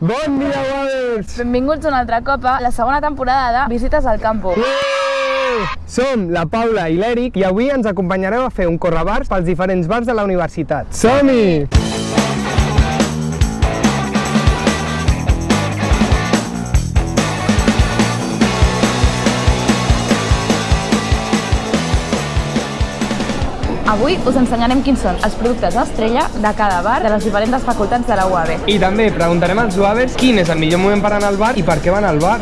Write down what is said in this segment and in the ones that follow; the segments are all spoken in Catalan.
Bon dia, Wavers! Benvinguts un altre cop a la segona temporada de Visites al Campo. Som la Paula i l'Eric i avui ens acompanyareu a fer un correbars pels diferents bars de la universitat. Som-hi! Avui us ensenyarem quins són els productes estrella de cada bar de les diferents facultats de la UAB. I també preguntarem als Wavers quin és el millor moment per anar al bar i per què van al bar.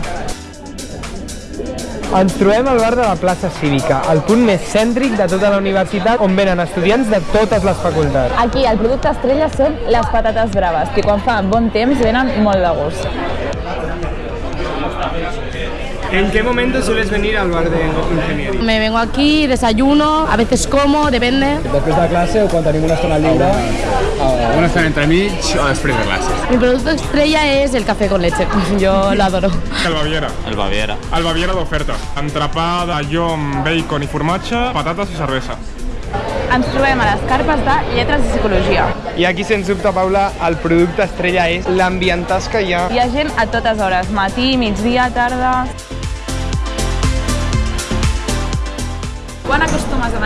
Ens trobem al bar de la plaça Cívica, el punt més cèntric de tota la universitat on venen estudiants de totes les facultats. Aquí el producte estrella són les patates braves, que quan fa bon temps venen molt de gust. ¿En qué momento sueles venir al bar de ingeniería? Me vengo aquí, desayuno, a veces como, depende. Després de classe o quan tenim una estona lliure. Una estona entremig o després de classes. Mi producto estrella es el café con leche. Yo lo adoro. El Baviera. El Baviera. El Baviera d'oferta. Entrepà de llom, bacon i formatge, patates i cervesa. Ens trobem a les carpes de lletres i psicologia. I aquí, sens dubte, Paula, el producte estrella és l'ambientàs que hi ha. Hi ha gent a totes hores, matí, migdia, tarda...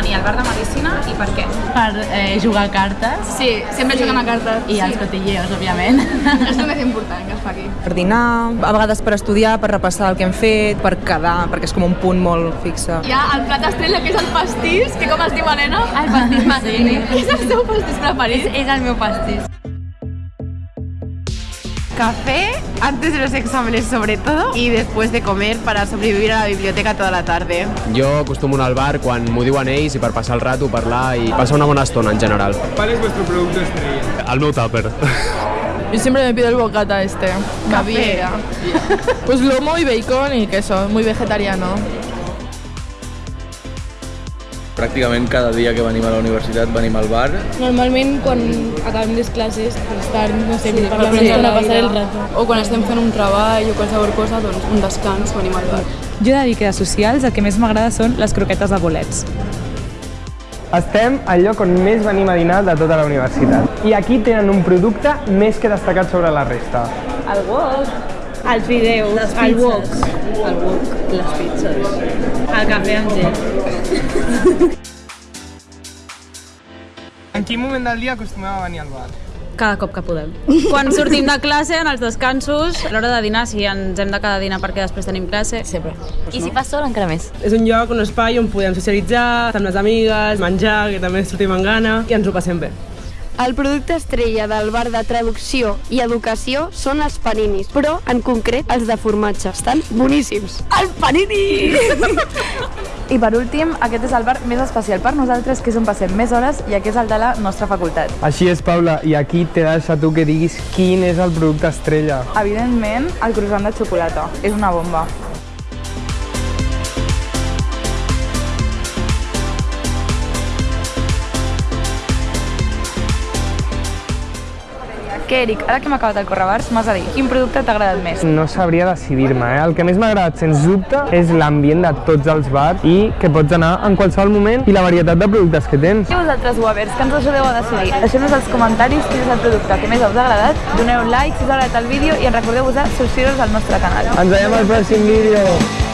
venir al bar de Medicina i per què? Per eh, jugar a cartes Sí, sempre juguen a cartes. i els cotilleos, òbviament. És el més important que es fa aquí. per dinar, a vegades per estudiar, per repassar el que hem fet, per quedar, perquè és com un punt molt fixe. Hi ha el plat estrella, que és el pastís, que com es diu, Helena? El pastís Mazzini. Què és el seu pastís preferit? És, és el meu pastís. Café antes de los exámenes sobre todo y después de comer para sobrevivir a la biblioteca toda la tarde. Jo acostumo anar al bar quan m'ho diuen ells i per passar el rato, parlar i passar una bona estona en general. ¿Cuál es vuestro producto estrella? El meu tàper. Yo siempre me pido el bocata este. Baviera. Pues lomo y bacon y queso, muy vegetariano. Pràcticament cada dia que venim a la universitat venim al bar. Normalment quan acabem les classes, per estar, no sé, sí, parlant sí, sí, la passar el rato. O quan estem fent un treball o qualsevol cosa, doncs un descans, venim al bar. Jo de dir que de socials el que més m'agrada són les croquetes de bolets. Estem al lloc on més venim a dinar de tota la universitat. I aquí tenen un producte més que destacat sobre la resta. El wok. Els fideus, les el wok. El wok, les pizzas. El cafè amb gel. En quin moment del dia acostumeu a venir al bar? Cada cop que podem. Quan sortim de classe, en els descansos, a l'hora de dinar, si ens hem de quedar a dinar perquè després tenim classe, Sempre. I si fas sol, encara més. És un lloc, un espai on podem socialitzar, estar amb les amigues, menjar, que també sortim amb gana, i ens ho passem bé. El producte estrella del bar de traducció i educació són els paninis, però en concret els de formatge. Estan boníssims. El panini! I per últim, aquest és el bar més especial per nosaltres, que és on passem més hores i aquest és el de la nostra facultat. Així és, Paula, i aquí t'he de deixar tu que diguis quin és el producte estrella. Evidentment, el croissant de xocolata. És una bomba. Què, Eric, ara que hem acabat el correbars, m'has de dir quin producte t'ha agradat més? No sabria decidir-me, eh? El que més m'ha agradat, sens dubte, és l'ambient de tots els bars i que pots anar en qualsevol moment i la varietat de productes que tens. I vosaltres, Wavers, que ens ajudeu a decidir? Deixeu-nos als comentaris quin és el producte que més us ha agradat, doneu like si us ha agradat el vídeo i en recordeu-vos de subscriure-us al nostre canal. Ens veiem al pròxim vídeo!